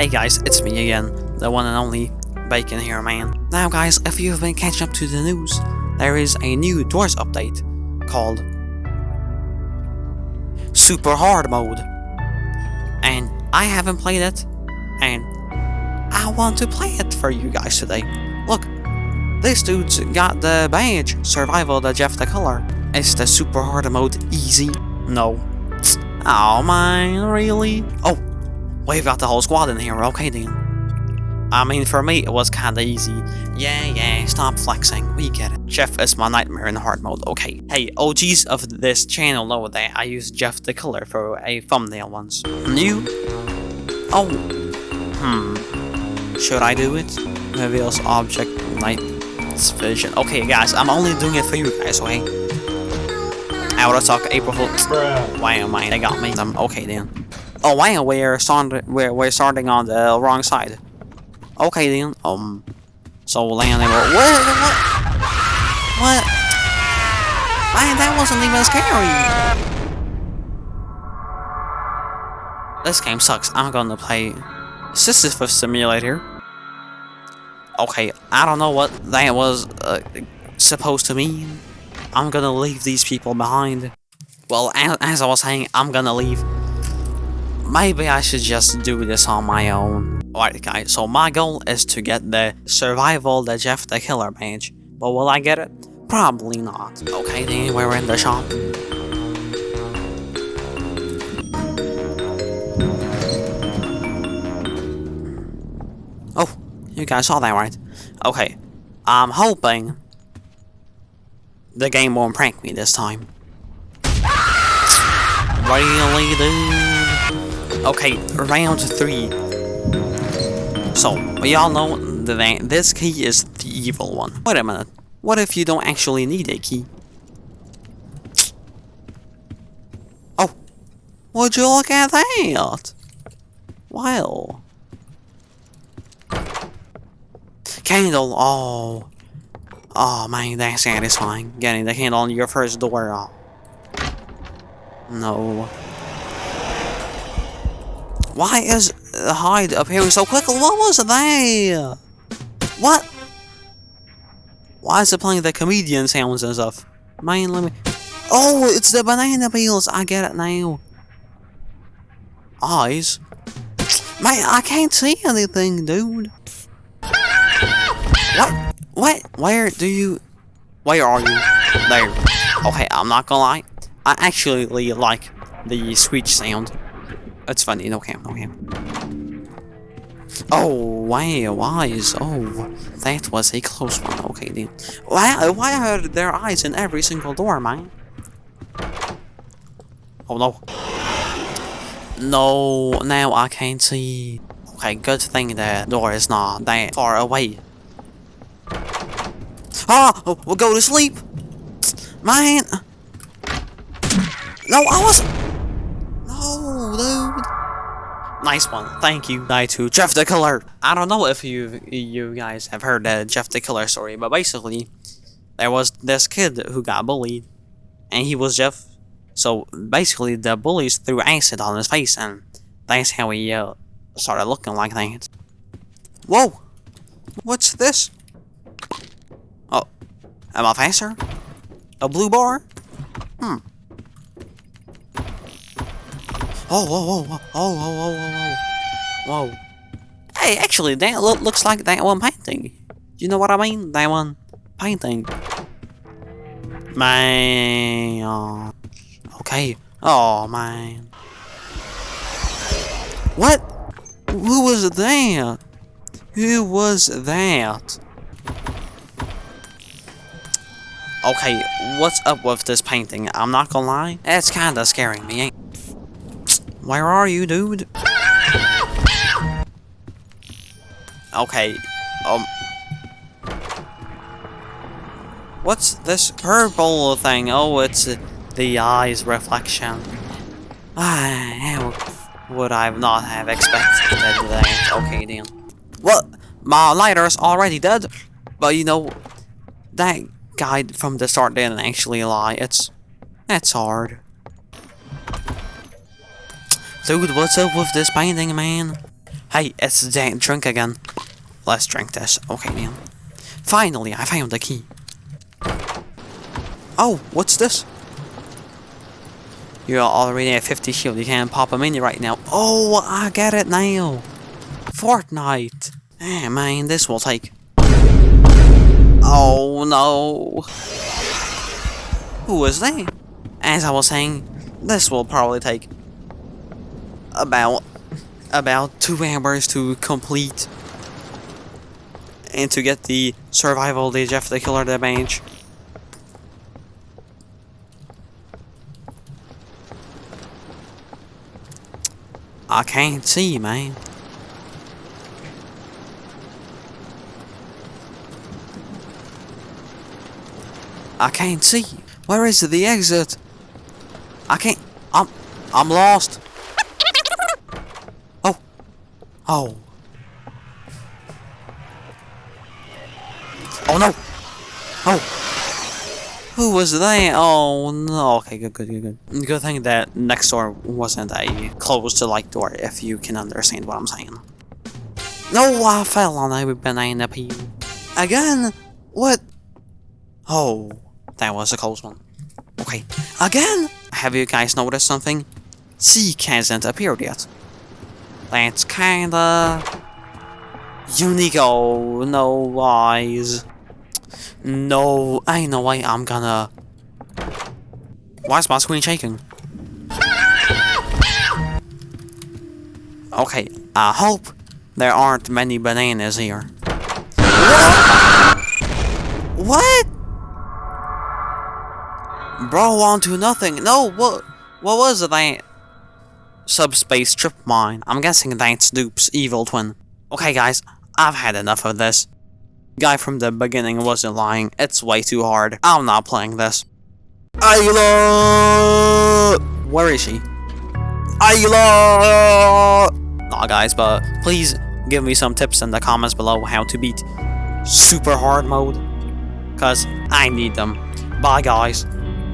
Hey guys, it's me again, the one and only Bacon here, man. Now guys, if you've been catching up to the news, there is a new Doors update called Super Hard Mode. And I haven't played it, and I want to play it for you guys today. Look, this dude's got the badge, Survival the Jeff the Killer. Is the Super Hard Mode easy? No. Oh man, really? Oh, we've got the whole squad in here, okay then. I mean, for me, it was kinda easy. Yeah, yeah, stop flexing, we get it. Jeff is my nightmare in hard mode, okay. Hey, OGs of this channel know that I used Jeff the Killer for a thumbnail once. New? Oh. Hmm. Should I do it? Reveals object night vision. Okay, guys, I'm only doing it for you guys, okay? Out of talk, April Fool's. Why am I? they got me. I'm okay then. Oh wow, we're starting. We're we're starting on the wrong side. Okay then. Um. So landing. What? What? What? Man, that wasn't even scary. This game sucks. I'm gonna play Sisyphus Simulator. Okay, I don't know what that was uh, supposed to mean. I'm gonna leave these people behind. Well, as, as I was saying, I'm gonna leave. Maybe I should just do this on my own. Alright guys, so my goal is to get the Survival the Jeff the Killer badge. But will I get it? Probably not. Okay then, we're in the shop. Oh, you guys saw that right? Okay, I'm hoping the game won't prank me this time. Really, dude? Okay, round three. So, we all know that this key is the evil one. Wait a minute. What if you don't actually need a key? Oh, would you look at that? Well. Candle, oh. Oh man, that's satisfying. Getting the candle on your first door. Oh. No. Why is the hide appearing so quickly? What was that? What? Why is it playing the comedian sounds and stuff? Man, let me... Oh, it's the banana peels. I get it now. Eyes? Man, I can't see anything, dude. What? What? Where do you... Where are you? There. Okay, I'm not gonna lie. I actually like the screech sound. It's funny, no cam. Oh, wow, wise. Oh, that was a close one. Okay, then. Why, why are there eyes in every single door, man? Oh, no. No, now I can't see. Okay, good thing the door is not that far away. Ah! We'll go to sleep! Man! No, I was No, dude! Nice one. Thank you, die to Jeff the Killer. I don't know if you you guys have heard the Jeff the Killer story, but basically, there was this kid who got bullied, and he was Jeff. So basically, the bullies threw acid on his face, and that's how he uh, started looking like that. Whoa! What's this? Oh, am I faster? A blue bar? Hmm. Oh, whoa, whoa, whoa, oh, whoa, whoa, whoa, whoa. Hey, actually, that lo looks like that one painting. You know what I mean? That one painting. Man. Oh. Okay. Oh, man. What? Who was that? Who was that? Okay, what's up with this painting? I'm not gonna lie, it's kinda scaring me, where are you, dude? Okay, um... What's this purple thing? Oh, it's the eye's reflection. Ah, how would I not have expected that? Okay, then. Well, my lighter's already dead, but you know, that guy from the start didn't actually lie. It's... That's hard. Dude, what's up with this painting, man? Hey, it's the drink again. Let's drink this. Okay, man. Finally, I found the key. Oh, what's this? You're already at 50 shield. You can't pop a mini right now. Oh, I get it now. Fortnite. Eh, man, this will take. Oh no. Who is that? As I was saying, this will probably take about about two hours to complete and to get the survival the Jeff the Killer damage. I can't see, man. I can't see. Where is the exit? I can't. I'm. I'm lost. Oh. Oh. Oh no. Oh. Who was that? Oh no. Okay, good, good, good, good. Good thing that next door wasn't a closed to like door, if you can understand what I'm saying. No, I fell on a banana peel. Again? What? Oh, that was a close one. Okay, again? Have you guys noticed something? Seek hasn't appeared yet. That's kinda... Unique. Oh, no eyes. No, I know why I'm gonna... Why is my screen shaking? Okay, I hope there aren't many bananas here. What? Bro, on to nothing. No, what? What was that? Subspace trip mine. I'm guessing that's Dupe's evil twin. Okay, guys, I've had enough of this. Guy from the beginning wasn't lying. It's way too hard. I'm not playing this. Ayla! Where is she? Ayla! Nah, guys, but please give me some tips in the comments below how to beat super hard mode. Because I need them. Bye, guys.